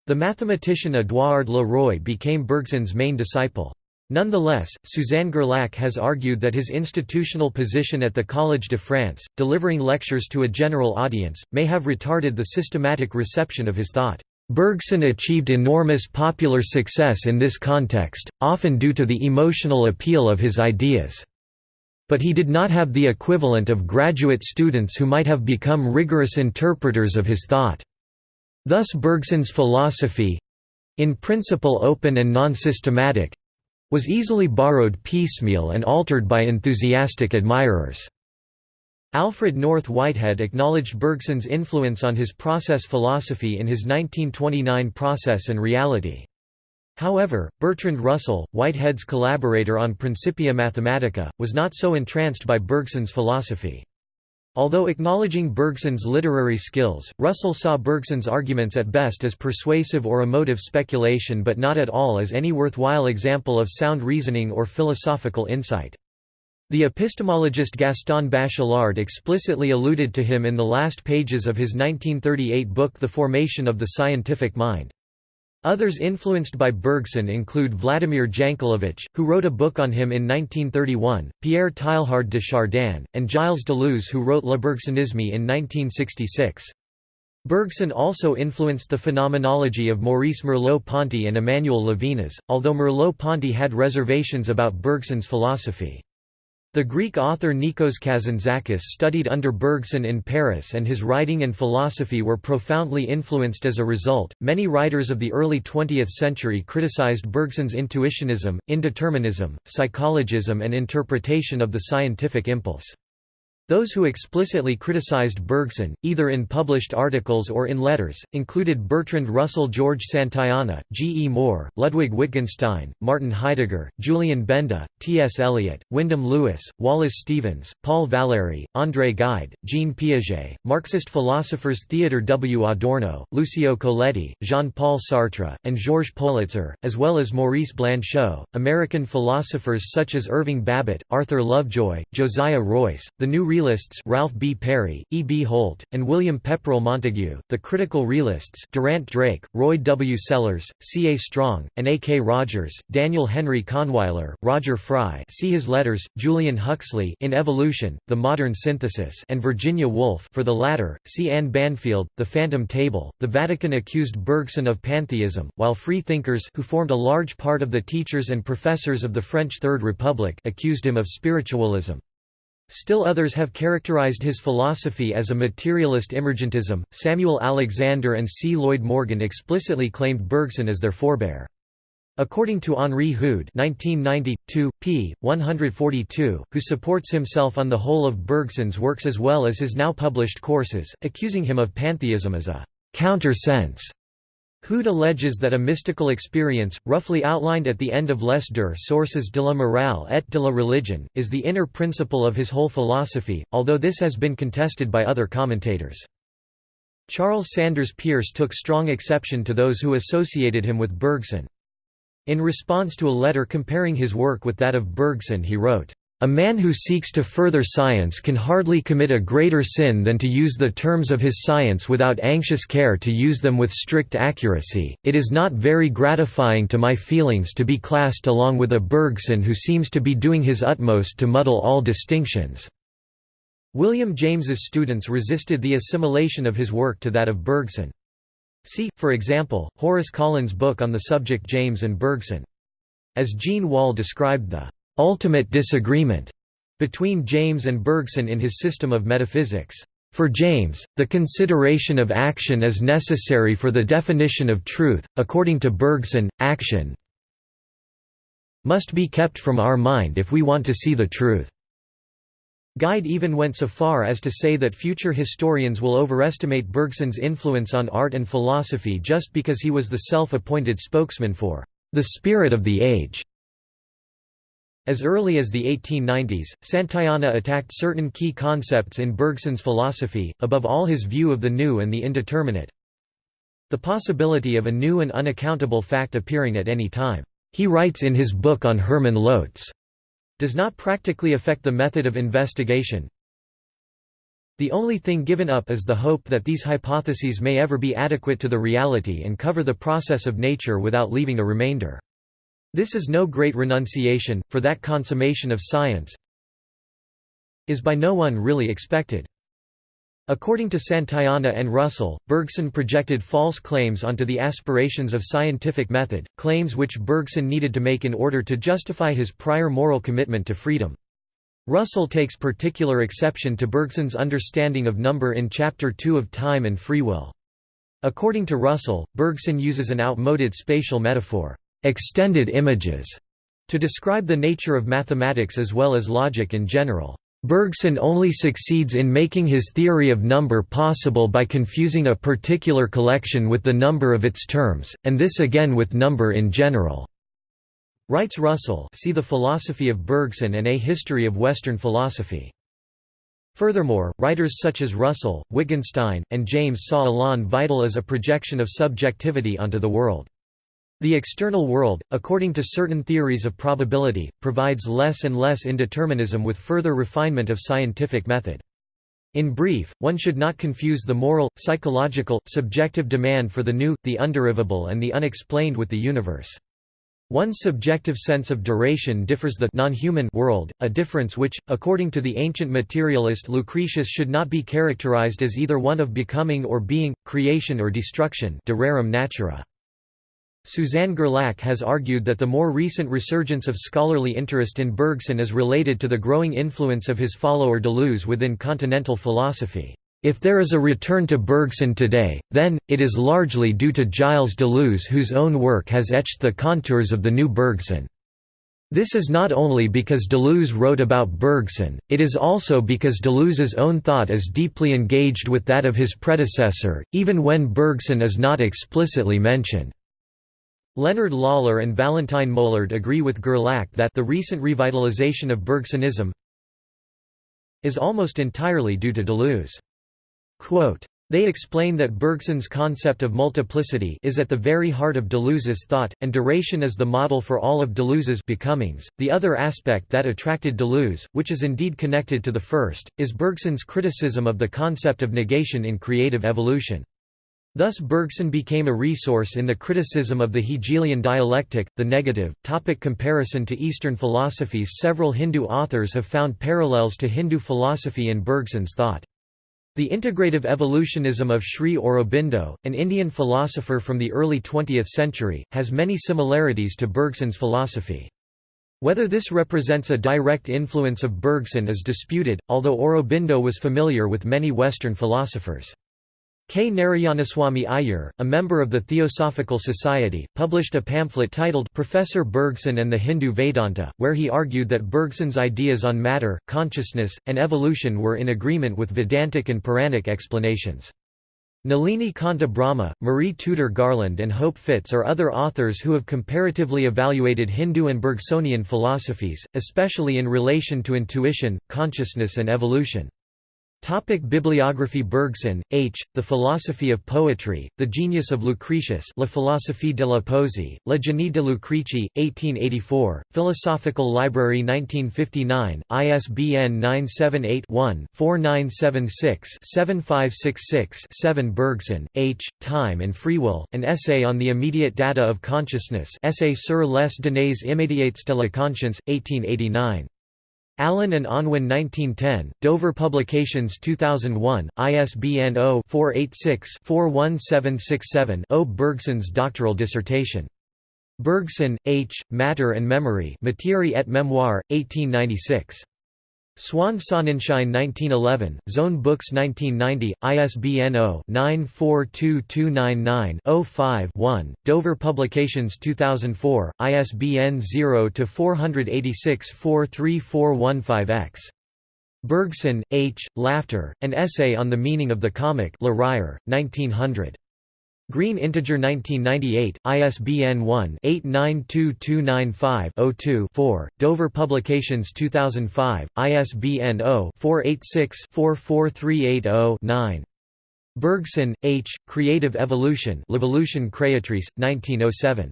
The mathematician Édouard Le Roy became Bergson's main disciple. Nonetheless, Suzanne Guerlac has argued that his institutional position at the Collège de France, delivering lectures to a general audience, may have retarded the systematic reception of his thought. Bergson achieved enormous popular success in this context, often due to the emotional appeal of his ideas. But he did not have the equivalent of graduate students who might have become rigorous interpreters of his thought. Thus Bergson's philosophy—in principle open and non-systematic, was easily borrowed piecemeal and altered by enthusiastic admirers. Alfred North Whitehead acknowledged Bergson's influence on his process philosophy in his 1929 Process and Reality. However, Bertrand Russell, Whitehead's collaborator on Principia Mathematica, was not so entranced by Bergson's philosophy. Although acknowledging Bergson's literary skills, Russell saw Bergson's arguments at best as persuasive or emotive speculation but not at all as any worthwhile example of sound reasoning or philosophical insight. The epistemologist Gaston Bachelard explicitly alluded to him in the last pages of his 1938 book The Formation of the Scientific Mind. Others influenced by Bergson include Vladimir Jankelevich, who wrote a book on him in 1931, Pierre Teilhard de Chardin, and Gilles Deleuze who wrote Le Bergsonisme in 1966. Bergson also influenced the phenomenology of Maurice Merleau-Ponty and Emmanuel Levinas, although Merleau-Ponty had reservations about Bergson's philosophy. The Greek author Nikos Kazantzakis studied under Bergson in Paris and his writing and philosophy were profoundly influenced as a result. Many writers of the early 20th century criticized Bergson's intuitionism, indeterminism, psychologism, and interpretation of the scientific impulse. Those who explicitly criticized Bergson, either in published articles or in letters, included Bertrand Russell George Santayana, G. E. Moore, Ludwig Wittgenstein, Martin Heidegger, Julien Benda, T. S. Eliot, Wyndham Lewis, Wallace Stevens, Paul Valéry, André Gide, Jean Piaget, Marxist philosophers Theodor W. Adorno, Lucio Colletti, Jean-Paul Sartre, and Georges Politzer, as well as Maurice Blanchot, American philosophers such as Irving Babbitt, Arthur Lovejoy, Josiah Royce, the New realists Ralph B. Perry, E. B. Holt, and William Pepperell Montague, the critical realists Durant Drake, Roy W. Sellars, C. A. Strong, and A. K. Rogers, Daniel Henry Kahnweiler, Roger Fry see his letters, Julian Huxley in Evolution, The Modern Synthesis and Virginia Woolf for the latter, see Anne Banfield, The Phantom Table. The Vatican accused Bergson of pantheism, while free thinkers who formed a large part of the teachers and professors of the French Third Republic accused him of spiritualism. Still others have characterized his philosophy as a materialist emergentism. Samuel Alexander and C. Lloyd Morgan explicitly claimed Bergson as their forebear. According to Henri Hude 1992, p. 142, who supports himself on the whole of Bergson's works as well as his now published courses, accusing him of pantheism as a «counter-sense» Hude alleges that a mystical experience, roughly outlined at the end of Les deux sources de la morale et de la religion, is the inner principle of his whole philosophy, although this has been contested by other commentators. Charles Sanders Peirce took strong exception to those who associated him with Bergson. In response to a letter comparing his work with that of Bergson he wrote, a man who seeks to further science can hardly commit a greater sin than to use the terms of his science without anxious care to use them with strict accuracy. It is not very gratifying to my feelings to be classed along with a Bergson who seems to be doing his utmost to muddle all distinctions. William James's students resisted the assimilation of his work to that of Bergson. See, for example, Horace Kallen's book on the subject James and Bergson. As Jean Wahl described the ultimate disagreement between James and Bergson in his system of metaphysics. For James, the consideration of action is necessary for the definition of truth. According to Bergson, action must be kept from our mind if we want to see the truth. Gide even went so far as to say that future historians will overestimate Bergson's influence on art and philosophy just because he was the self-appointed spokesman for the spirit of the age. As early as the 1890s, Santayana attacked certain key concepts in Bergson's philosophy, above all his view of the new and the indeterminate. The possibility of a new and unaccountable fact appearing at any time, he writes in his book on Hermann Lotze, does not practically affect the method of investigation. The only thing given up is the hope that these hypotheses may ever be adequate to the reality and cover the process of nature without leaving a remainder. This is no great renunciation, for that consummation of science is by no one really expected. According to Santayana and Russell, Bergson projected false claims onto the aspirations of scientific method, claims which Bergson needed to make in order to justify his prior moral commitment to freedom. Russell takes particular exception to Bergson's understanding of number in Chapter 2 of Time and Free Will. According to Russell, Bergson uses an outmoded spatial metaphor extended images to describe the nature of mathematics as well as logic in general. Bergson only succeeds in making his theory of number possible by confusing a particular collection with the number of its terms, and this again with number in general. Writes Russell see The Philosophy of Bergson and A History of Western Philosophy. Furthermore, writers such as Russell, Wittgenstein, and James saw Elan vital as a projection of subjectivity onto the world. The external world, according to certain theories of probability, provides less and less indeterminism with further refinement of scientific method. In brief, one should not confuse the moral, psychological, subjective demand for the new, the underivable and the unexplained with the universe. One's subjective sense of duration differs the non-human world, a difference which, according to the ancient materialist Lucretius should not be characterized as either one of becoming or being, creation or destruction de rerum natura. Suzanne Guerlac has argued that the more recent resurgence of scholarly interest in Bergson is related to the growing influence of his follower Deleuze within continental philosophy. If there is a return to Bergson today, then, it is largely due to Gilles Deleuze whose own work has etched the contours of the new Bergson. This is not only because Deleuze wrote about Bergson, it is also because Deleuze's own thought is deeply engaged with that of his predecessor, even when Bergson is not explicitly mentioned. Leonard Lawlor and Valentine Moulard agree with Guerlac that the recent revitalization of Bergsonism is almost entirely due to Deleuze. Quote, they explain that Bergson's concept of multiplicity is at the very heart of Deleuze's thought, and duration is the model for all of Deleuze's becomings. The other aspect that attracted Deleuze, which is indeed connected to the first, is Bergson's criticism of the concept of negation in creative evolution. Thus Bergson became a resource in the criticism of the Hegelian dialectic, the negative. Topic comparison to Eastern philosophies Several Hindu authors have found parallels to Hindu philosophy in Bergson's thought. The integrative evolutionism of Sri Aurobindo, an Indian philosopher from the early 20th century, has many similarities to Bergson's philosophy. Whether this represents a direct influence of Bergson is disputed, although Aurobindo was familiar with many Western philosophers. K. Narayanaswamy Iyer, a member of the Theosophical Society, published a pamphlet titled Professor Bergson and the Hindu Vedanta, where he argued that Bergson's ideas on matter, consciousness, and evolution were in agreement with Vedantic and Puranic explanations. Nalini Kanta Brahma, Marie Tudor Garland and Hope Fitz are other authors who have comparatively evaluated Hindu and Bergsonian philosophies, especially in relation to intuition, consciousness and evolution. Topic Bibliography Bergson, H., The Philosophy of Poetry, The Genius of Lucretius La philosophie de la poésie, Le génie de Lucrece, 1884, Philosophical Library 1959, ISBN 978-1-4976-7566-7 Bergson, H., Time and Free Will, An Essay on the Immediate Data of Consciousness Essai sur les données immédiates de la conscience, 1889. Allen and Unwin 1910, Dover Publications 2001, ISBN 0-486-41767-0 Bergson's doctoral dissertation. Bergson, H., Matter and Memory Matière et Mémoire, 1896. Swan Sonnenschein 1911, Zone Books 1990, ISBN 0-942299-05-1, Dover Publications 2004, ISBN 0-486-43415-X. Bergson, H., Laughter, An Essay on the Meaning of the Comic Le Rire, 1900. Green Integer 1998, ISBN 1-892295-02-4, Dover Publications 2005, ISBN 0-486-44380-9. Bergson, H., Creative Evolution L'Evolution Créatrice, 1907.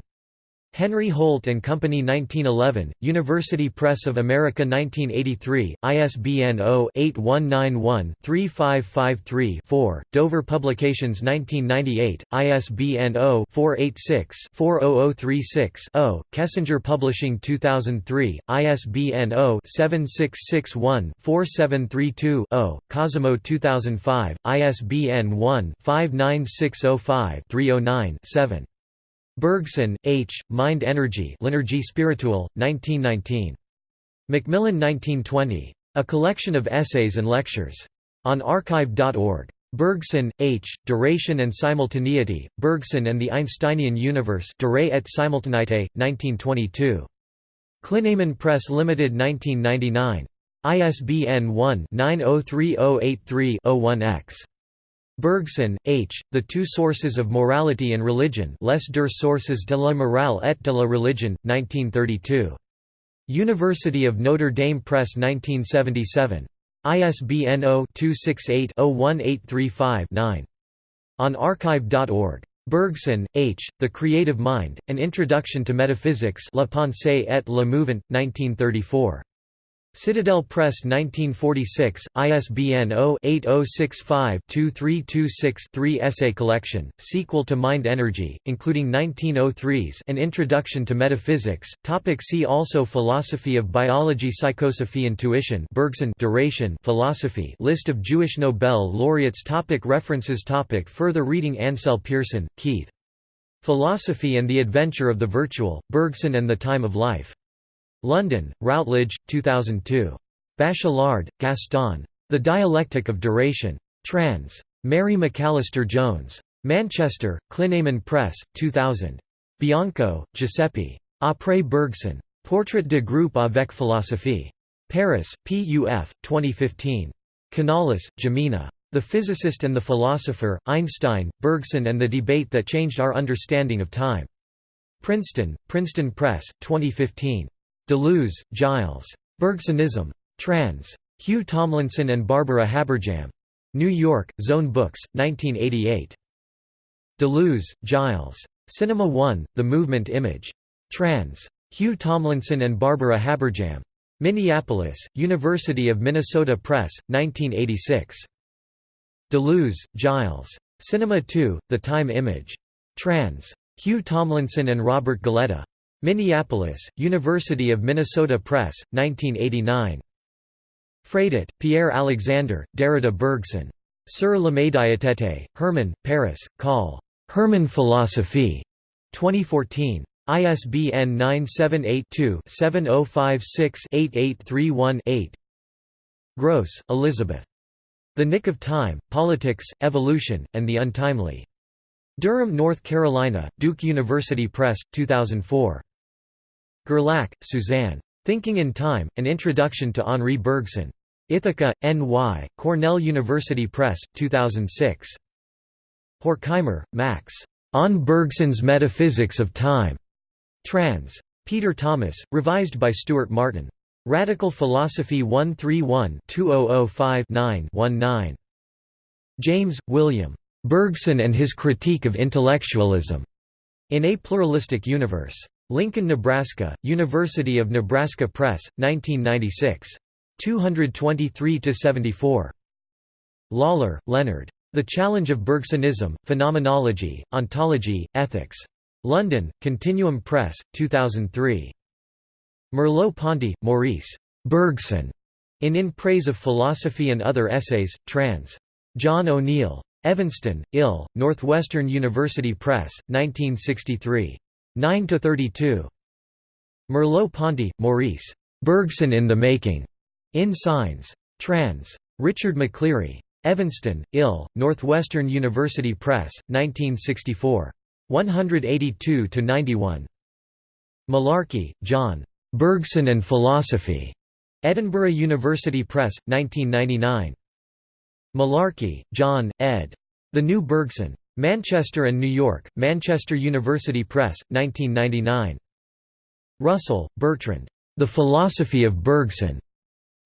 Henry Holt and Company 1911, University Press of America 1983, ISBN 0-8191-3553-4, Dover Publications 1998, ISBN 0-486-40036-0, Kessinger Publishing 2003, ISBN 0-7661-4732-0, Cosimo 2005, ISBN 1-59605-309-7. Bergson, H., Mind Energy L'Énergie spirituelle, 1919. Macmillan 1920. A collection of essays and lectures. On archive.org. Bergson, H., Duration and Simultaneity, Bergson and the Einsteinian Universe Durée et Simultanéité, 1922. Clinamen Press Limited 1999. ISBN 1-903083-01-X. Bergson, H., The Two Sources of Morality and Religion Les deux sources de la morale et de la religion, 1932. University of Notre Dame Press 1977. ISBN 0-268-01835-9. On archive.org. Bergson, H., The Creative Mind, An Introduction to Metaphysics La Pensée et le Mouvement, 1934. Citadel Press 1946, ISBN 0-8065-2326-3 Essay collection, sequel to Mind Energy, including 1903's An Introduction to Metaphysics. Topic see also Philosophy of Biology Psychosophy Intuition Bergson Duration Philosophy List of Jewish Nobel laureates topic References topic Further reading Ansell Pearson, Keith. Philosophy and the Adventure of the Virtual, Bergson and the Time of Life. London, Routledge, 2002. Bachelard, Gaston. The Dialectic of Duration. Trans. Mary McAllister Jones. Manchester, Clinamen Press, 2000. Bianco, Giuseppe. Après Bergson. Portrait de groupe avec philosophie. Paris, PUF, 2015. Canales, Jimena. The Physicist and the Philosopher, Einstein, Bergson and the Debate That Changed Our Understanding of Time. Princeton, Princeton Press, 2015. Deleuze, Gilles. Bergsonism. Trans. Hugh Tomlinson and Barbara Habberjam. New York, Zone Books, 1988. Deleuze, Gilles. Cinema 1, The Movement Image. Trans. Hugh Tomlinson and Barbara Habberjam. Minneapolis, University of Minnesota Press, 1986. Deleuze, Gilles. Cinema 2, The Time Image. Trans. Hugh Tomlinson and Robert Galletta. Minneapolis, University of Minnesota Press, 1989. Fradet, Pierre Alexander, Derrida Bergson. Sur la médiathèque, Hermann, Paris, Call. Hermann Philosophie. 2014. ISBN 978-2-7056-8831-8 Grosz, Elizabeth. The Nick of Time, Politics, Evolution, and the Untimely. Durham, North Carolina, Duke University Press, 2004. Guerlac, Suzanne. Thinking in Time, An Introduction to Henri Bergson. Ithaca, N.Y., Cornell University Press, 2006. Horkheimer, Max. On Bergson's Metaphysics of Time. Trans. Peter Thomas, revised by Stuart Martin. Radical Philosophy 131-2005-9-19. James, William. Bergson and His Critique of Intellectualism. In a Pluralistic Universe. Lincoln, Nebraska, University of Nebraska Press, 1996. 223–74. Lawlor, Leonard. The Challenge of Bergsonism, Phenomenology, Ontology, Ethics. London, Continuum Press, 2003. Merleau-Ponty, Maurice. Bergson. In In Praise of Philosophy and Other Essays, trans. John O'Neill. Evanston, Ill, Northwestern University Press, 1963. 9–32. Merleau-Ponty, Maurice. Bergson in the Making. In Signs. Trans. Richard McCleary. Evanston, Ill, Northwestern University Press, 1964. 182–91. Mullarkey, John. Bergson and Philosophy. Edinburgh University Press, 1999. Mullarkey, John, ed. The New Bergson. Manchester and New York, Manchester University Press, 1999. Russell, Bertrand. The Philosophy of Bergson.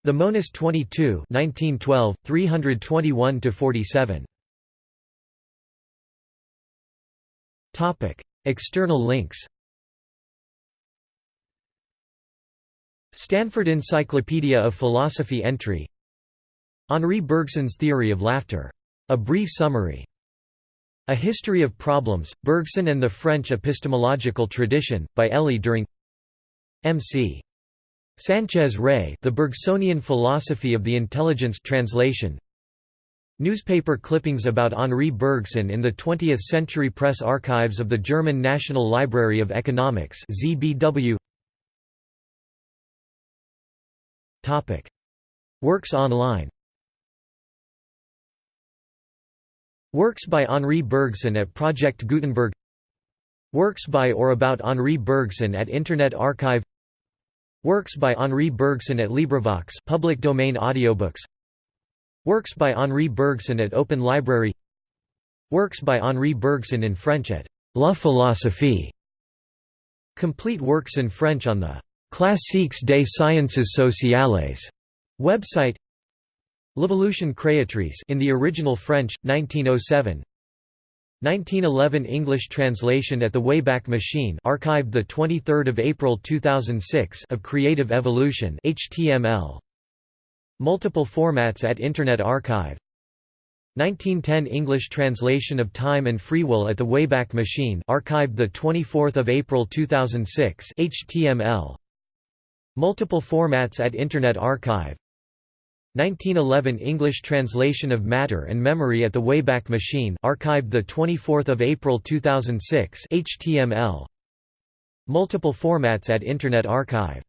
The Monist 22 1912, 321–47. External links Stanford Encyclopedia of Philosophy entry Henri Bergson's Theory of Laughter. A brief summary. A History of Problems, Bergson and the French Epistemological Tradition, by Elie During M.C. Sanchez Ray The Bergsonian Philosophy of the Intelligence translation. Newspaper clippings about Henri Bergson in the 20th Century Press Archives of the German National Library of Economics ZBW Topic. Works online Works by Henri Bergson at Project Gutenberg. Works by or about Henri Bergson at Internet Archive. Works by Henri Bergson at LibriVox public domain audiobooks. Works by Henri Bergson at Open Library. Works by Henri Bergson in French at La Philosophie. Complete works in French on the Classiques des sciences sociales website L'Evolution créatrice in the original French 1907 1911 English translation at the Wayback Machine archived the 23rd of April 2006 of Creative Evolution HTML Multiple formats at Internet Archive. 1910 English translation of Time and Free Will at the Wayback Machine archived the 24th of April 2006 HTML Multiple formats at Internet Archive 1911 English translation of Matter and Memory at the Wayback Machine archived the 24th of April 2006 HTML Multiple formats at Internet Archive